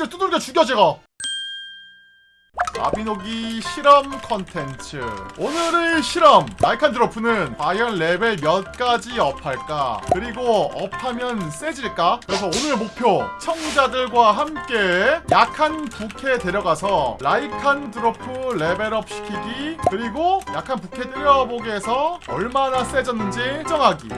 스매시를 두들겨 죽여 제가. 마비노기 실험 컨텐츠. 오늘의 실험. 라이칸드로프는 과연 레벨 몇까지 업할까? 그리고 업하면 세질까? 그래서 오늘 목표. 청자들과 함께 약한 부캐 데려가서 라이칸드로프 레벨업 시키기. 그리고 약한 부캐 때려보게 해서 얼마나 세졌는지 정하기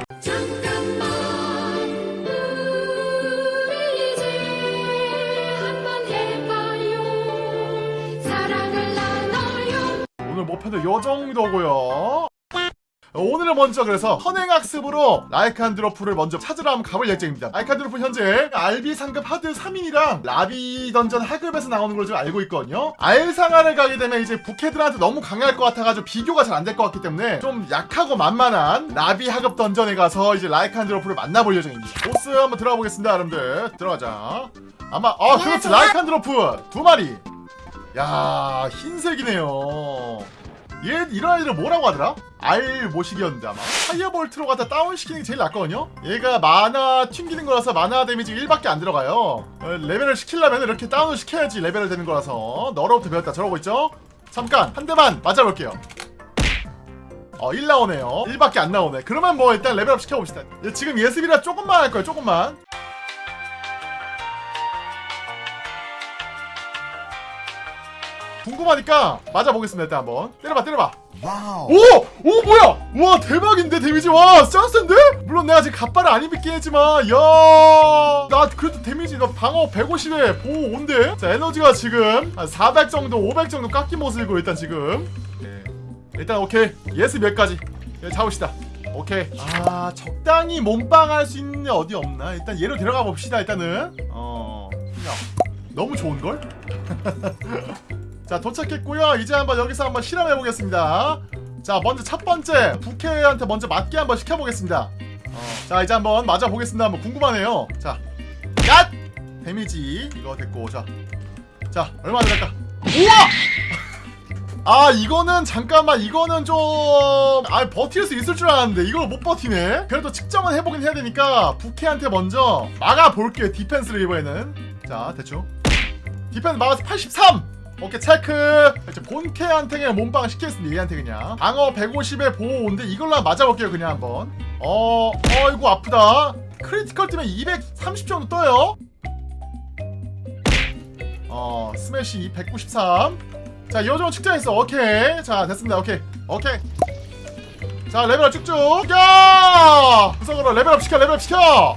오늘 목표는 요 정도고요. 오늘은 먼저 그래서 선행학습으로 라이칸드로프를 먼저 찾으러 한번 가볼 예정입니다. 라이칸드로프 현재 알비 상급 하드 3인이랑 라비 던전 하급에서 나오는 걸좀 알고 있거든요. 알상하를 가게 되면 이제 부캐들한테 너무 강할 것 같아가지고 비교가 잘 안 될 것 같기 때문에 좀 약하고 만만한 라비 하급 던전에 가서 이제 라이칸드로프를 만나볼 예정입니다. 보스 한번 들어가 보겠습니다 여러분들. 들어가자. 아마 어 그렇지. 라이칸드로프 두 마리 야 흰색이네요 얘 이런 애들 뭐라고 하더라? 알 모식이었는데 아마 Firebolt로 갖다 다운시키는 게 제일 낫거든요? 얘가 마나 튕기는 거라서 마나 데미지 1밖에 안 들어가요 어, 레벨업 시키려면 이렇게 다운을 시켜야지 레벨업 되는 거라서 너로부터 배웠다 저러고 있죠? 잠깐 한 대만 맞아볼게요 어, 1 나오네요. 1밖에 안 나오네. 그러면 뭐 일단 레벨업 시켜봅시다. 얘 지금 예습이라 조금만 할 거예요. 조금만. 궁금하니까 맞아보겠습니다. 일단 한번. 때려봐, 때려봐. 오! 오 뭐야! 와 대박인데 데미지 와 짱센데? 물론 내가 지금 갑발을 안 입긴 했지만 야나 그래도 데미지 너 방어 150에 보호 5인데? 자 에너지가 지금 한 400 정도 500 정도 깎인 모습이고 일단 지금 네. 일단 오케이 yes 몇 가지 예, 잡읍시다 오케이 아 적당히 몸빵할 수 있는 데 어디 없나 일단 얘로 데려가 봅시다 일단은 어 야, 너무 좋은걸? 자 도착했고요. 이제 한번 여기서 한번 실험해 보겠습니다. 자 먼저 첫 번째 부캐한테 먼저 맞게 한번 시켜보겠습니다. 어, 자 이제 한번 맞아 보겠습니다. 한번 궁금하네요. 자 갓! 데미지 이거 됐고 자, 자 얼마 들어갈까? 우와! 아 이거는 잠깐만 이거는 좀아 버틸 수 있을 줄 알았는데 이걸 못 버티네. 그래도 측정은 해보긴 해야 되니까 부캐한테 먼저 막아볼게요 디펜스를 이번에는. 자 대충. 디펜스 막아서 83 오케이 체크! 이제 본캐한테 그냥 몸빵 시키겠습니다. 얘한테 그냥. 방어 150에 보호 5인데 이걸로 맞아볼게요 그냥 한번. 어 어이구 아프다. critical 뜨면 230 정도 떠요. 어 스매시 193 자 이 정도 측정했어. 오케이. 자 됐습니다. 오케이. 오케이. 자 레벨업 쭉쭉. 야! 구석으로 레벨업 시켜 레벨업 시켜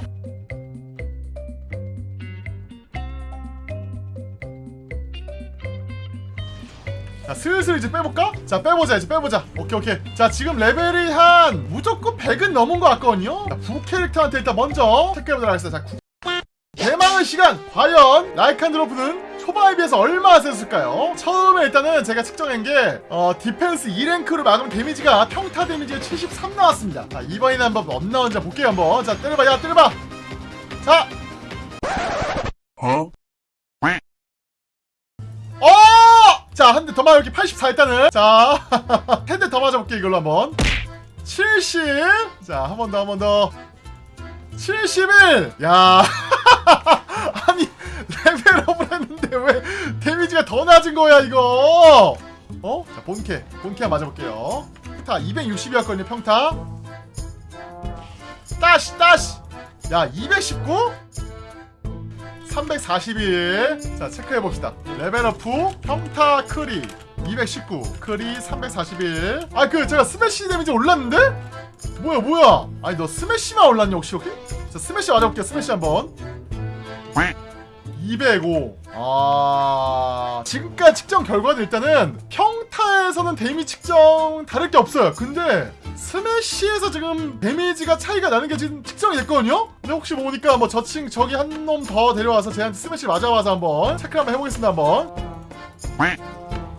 슬슬 이제 빼볼까? 자 빼보자 이제 빼보자 오케이 오케이 자 지금 레벨이 한 무조건 100은 넘은 것 같거든요 자, 부 캐릭터한테 일단 먼저 체크해보도록 하겠습니다 자 구... 대망의 시간 과연 라이칸드로프는 초반에 비해서 얼마나 세졌을까요? 처음에 일단은 제가 측정한 게 어, 디펜스 2랭크로 막으면 데미지가 평타 데미지가 73 나왔습니다 자 이번에는 한번 얼마 나온지 볼게요 한번 자 때려봐 야 때려봐 자 어? 어! 자, 한 대 더 맞아볼게. 84 일단은. 자, 한 대 더 맞아볼게. 이걸로 한 번. 70. 자, 한 번 더, 한 번 더. 71. 야. 아니, 레벨업을 했는데 왜 데미지가 더 낮은 거야, 이거? 어? 자, 본캐. 본캐 한번 맞아볼게요. 평타 260이었거든요, 평타. 따시, 따시. 야, 219? 341. 자, 체크해봅시다. 레벨업 후, 평타 크리. 219. 크리 341. 아, 그, 제가 스매시 데미지 올랐는데? 뭐야, 뭐야. 아니, 너 스매시만 올랐냐, 혹시, 혹시? 자, 스매시 맞아볼게요, 스매시 한 번. 205. 아, 지금까지 측정 결과는 일단은 평타에서는 데미 측정 다를 게 없어요. 근데 스매시에서 지금 데미지가 차이가 나는 게 지금 측정이 됐거든요? 근데 혹시 모르니까 뭐 저층 저기 한 놈 더 데려와서 쟤한테 스매시 맞아봐서 한번 체크를 한번 해보겠습니다. 한번.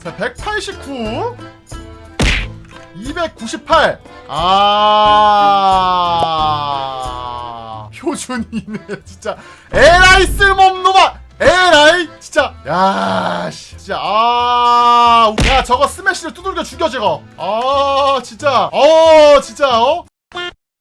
자, 189. 298. 아. 표준이네, 진짜. 에라이 쓸모없는 놈아! 에라이! 진짜. 야, 씨. 진짜. 아. 야, 저거 스매시를 두들겨 죽여, 저거. 아, 진짜. 어, 진짜, 어?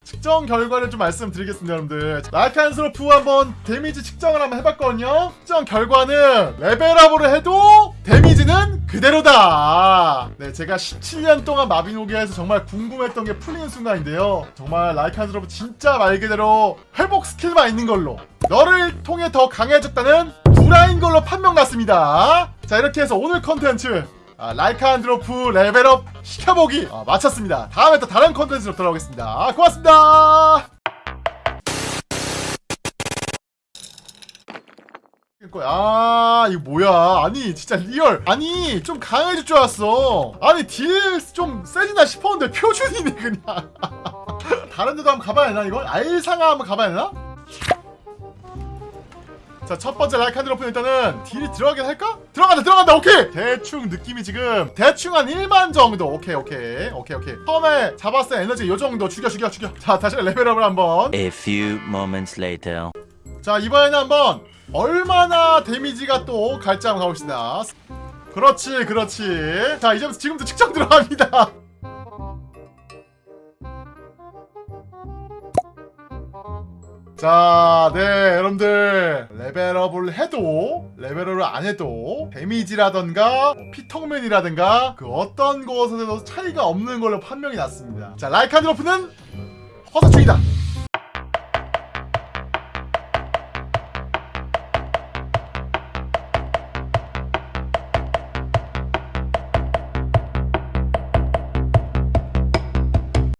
측정 결과를 좀 말씀드리겠습니다 여러분들 라이칸스로프 한번 데미지 측정을 한번 해봤거든요 측정 결과는 레벨업으로 해도 데미지는 그대로다 네 제가 17년 동안 마비노기에서 정말 궁금했던 게 풀리는 순간인데요 정말 라이칸스로프 진짜 말 그대로 회복 스킬만 있는 걸로 너를 통해 더 강해졌다는 구라인 걸로 판명 났습니다 자 이렇게 해서 오늘 컨텐츠 아, 라이칸스로프 레벨업 시켜보기 아, 마쳤습니다. 다음에 또 다른 컨텐츠로 돌아오겠습니다. 고맙습니다. 아 이거 뭐야 아니 진짜 real 아니 좀 강해질 줄 알았어 아니 딜 좀 세지나 싶었는데 표준이네 그냥 다른 데도 한번 가봐야 되나 이걸? 알상아 한번 가봐야 되나? 자, 첫 번째 라이칸 드로프는 일단은 딜이 들어가긴 할까? 들어간다, 들어간다, 오케이! 대충 느낌이 지금, 대충 한 1만 정도. 오케이, 오케이, 오케이, 오케이. 처음에 잡았을 때 에너지 요 정도. 죽여, 죽여, 죽여. 자, 다시 레벨업을 한번. A few moments later. 자, 이번에는 한번 얼마나 데미지가 또 갈지 한번 가봅시다. 그렇지, 그렇지. 자, 이제부터 지금도 측정 들어갑니다. 자, 네, 여러분들 레벨업을 해도 레벨업을 안 해도 데미지라던가 뭐 피통맨이라든가 그 어떤 것에도 차이가 없는 걸로 판명이 났습니다. 자, 라이칸드로프는 허사충이다.